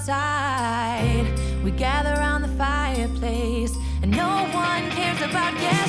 outside. We gather around the fireplace, and no one cares about getting.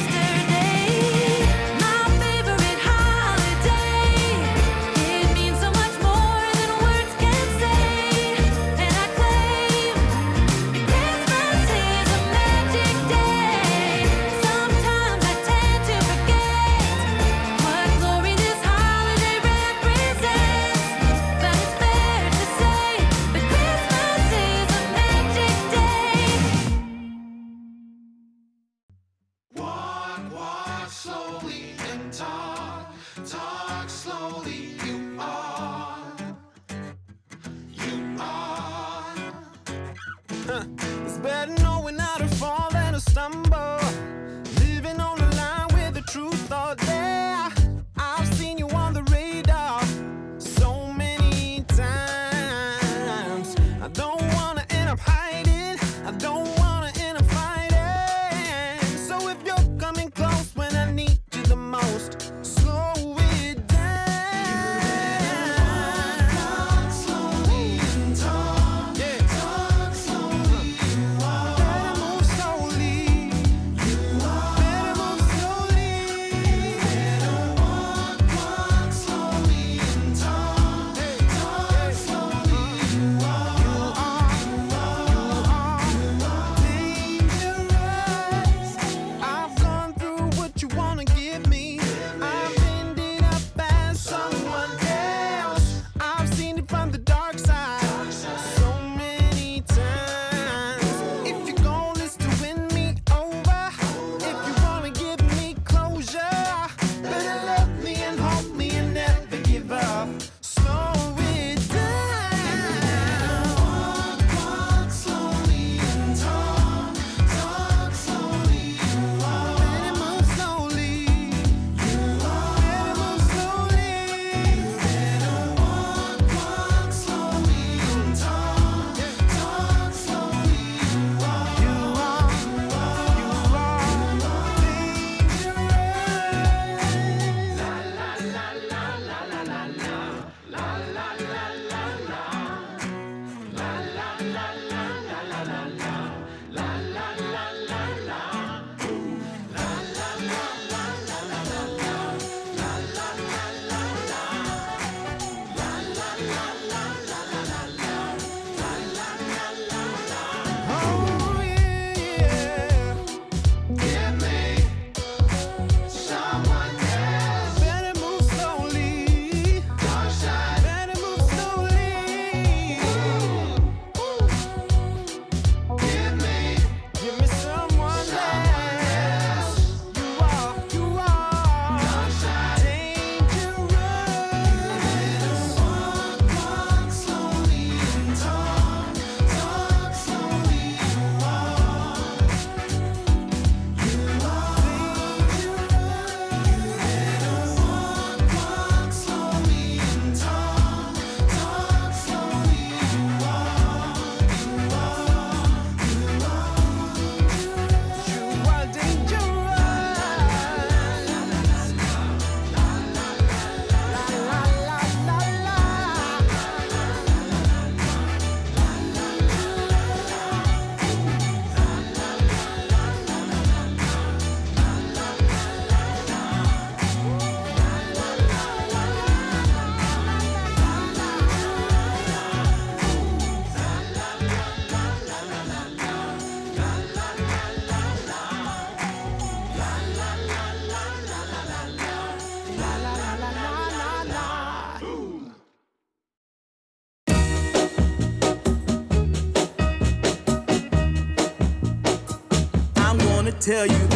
Tell you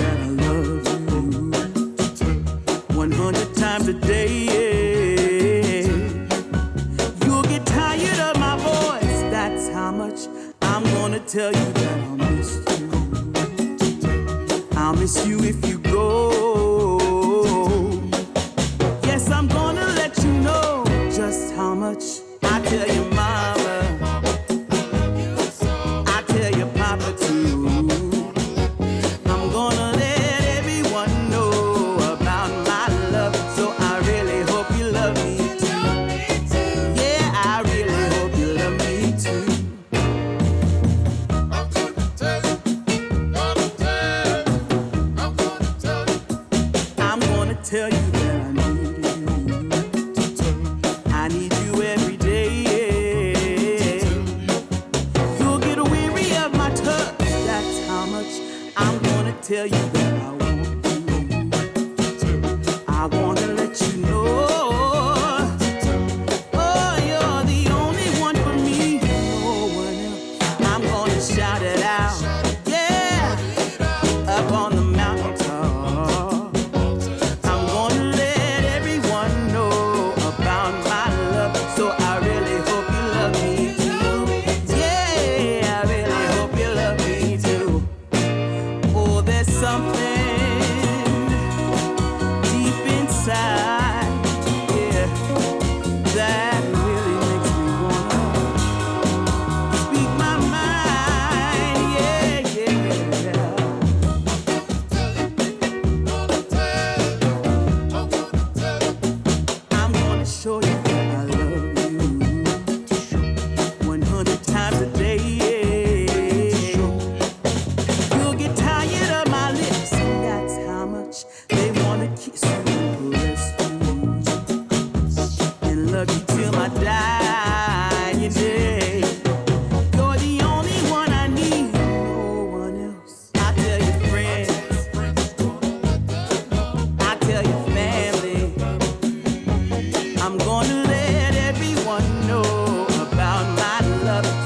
everyone know about my love.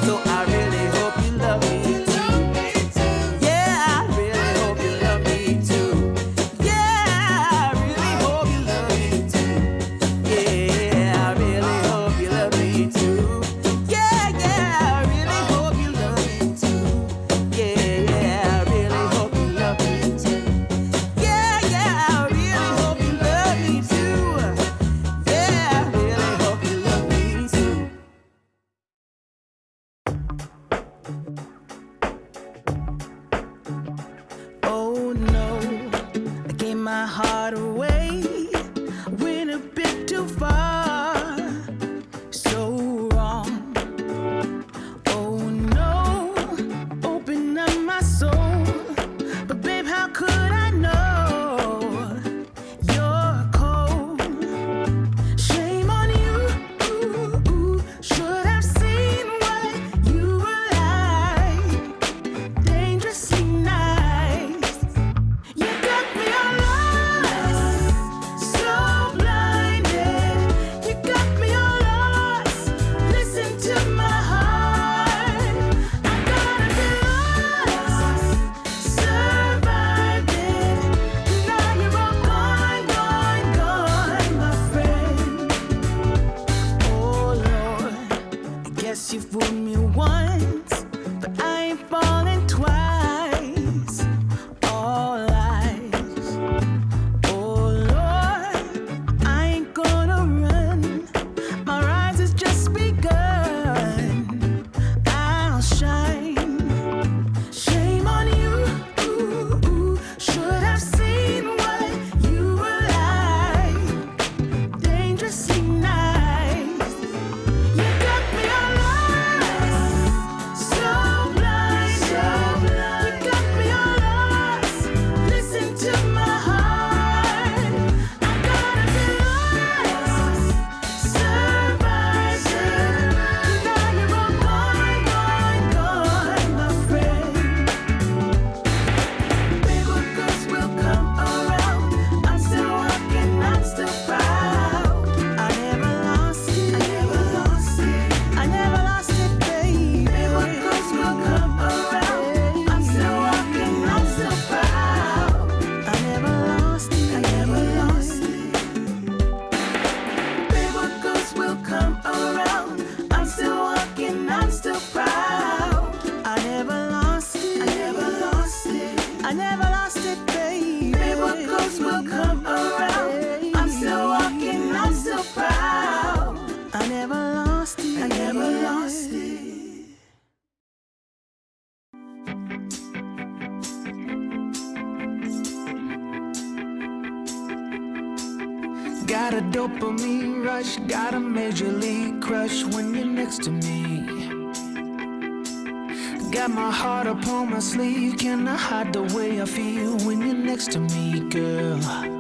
my heart upon my sleeve Can I hide the way I feel when you're next to me, girl?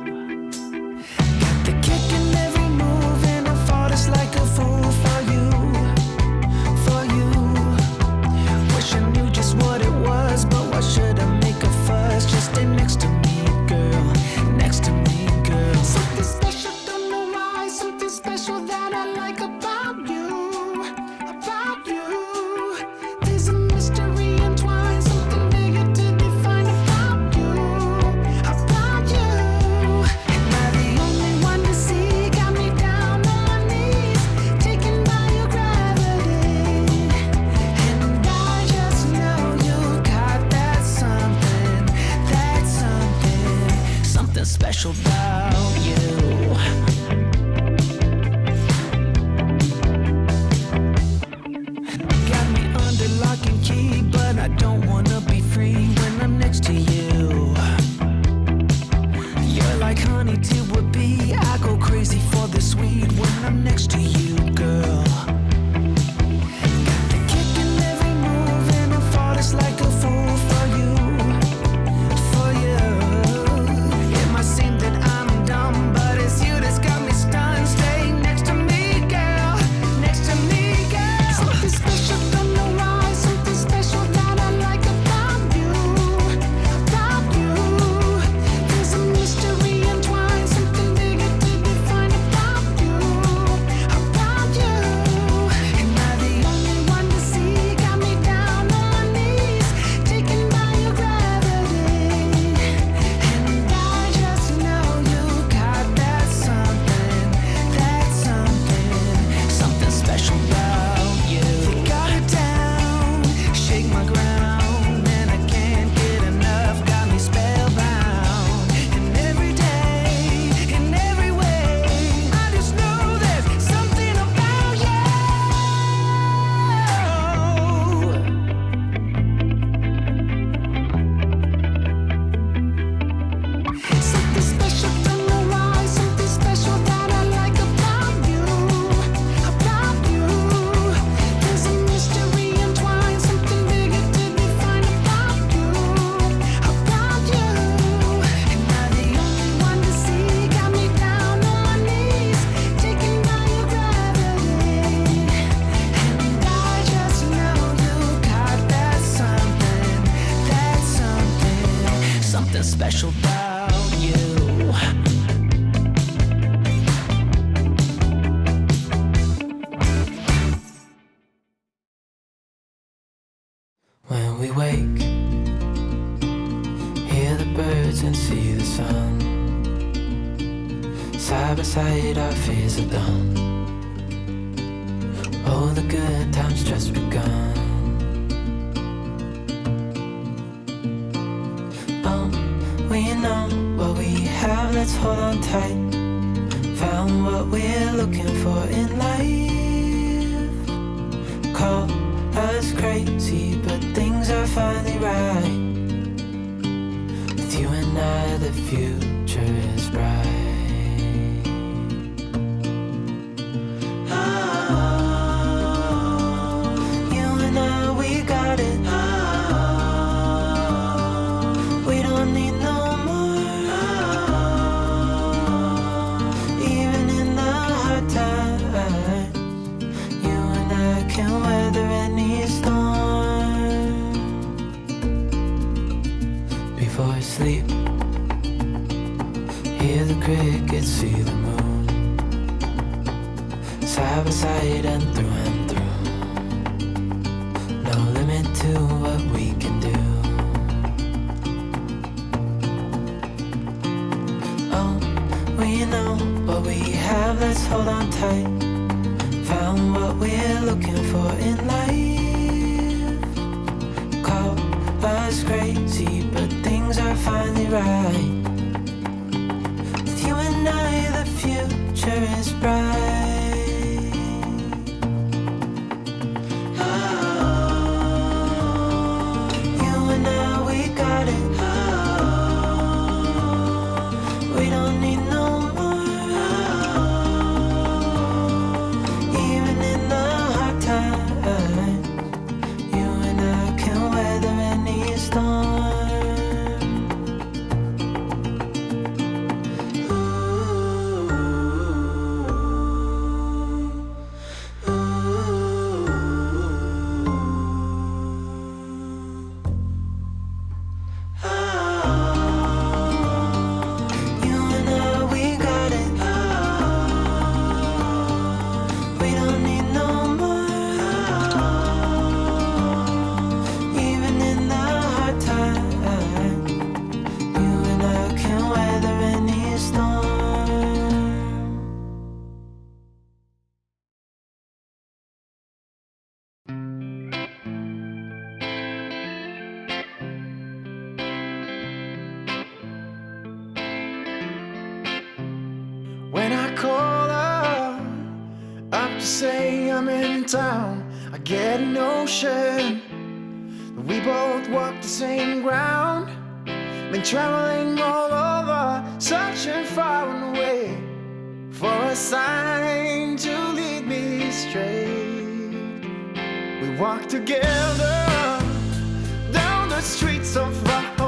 22 would be we wake. Hear the birds and see the sun. Side by side our fears are done. All the good times just begun. Oh, we know what we have, let's hold on tight. Found what we're looking for in life. Call was crazy But things are finally right. With you and I the future is bright. We both walk the same ground. Been traveling all over Searching far and away For a sign to lead me straight. We walk together Down the streets of rock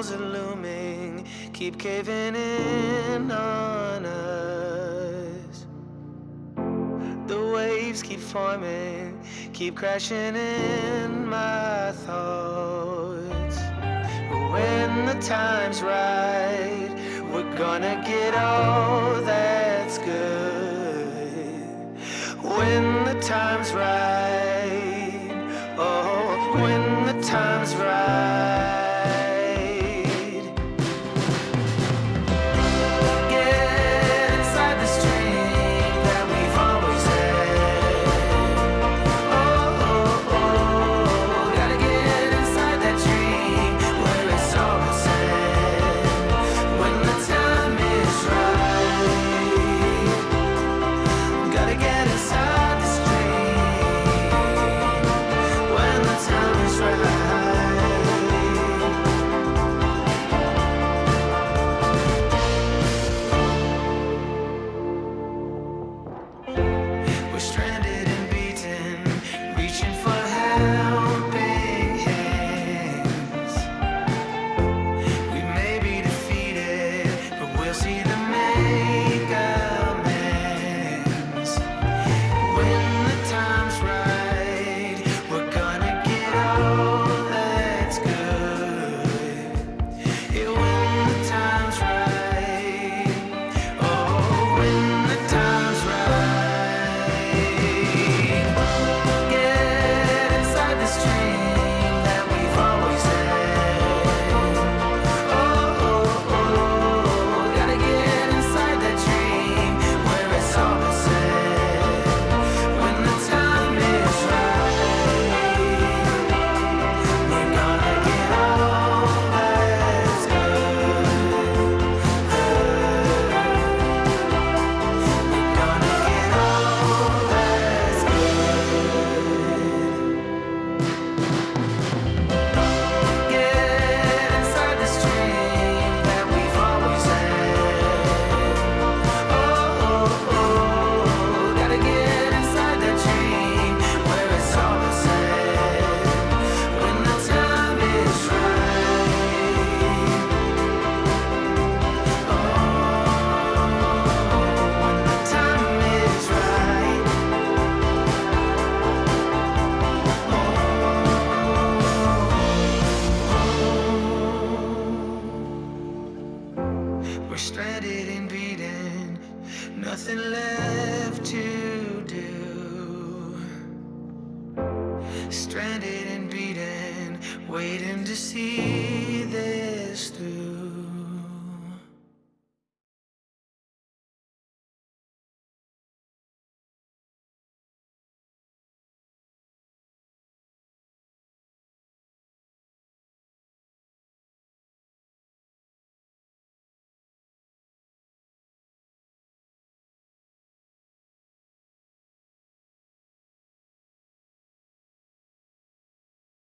walls are looming, keep caving in on us. The waves keep forming, keep crashing in my thoughts. When the time's right, we're gonna get all that's good. When the time's right, oh, when the time's right.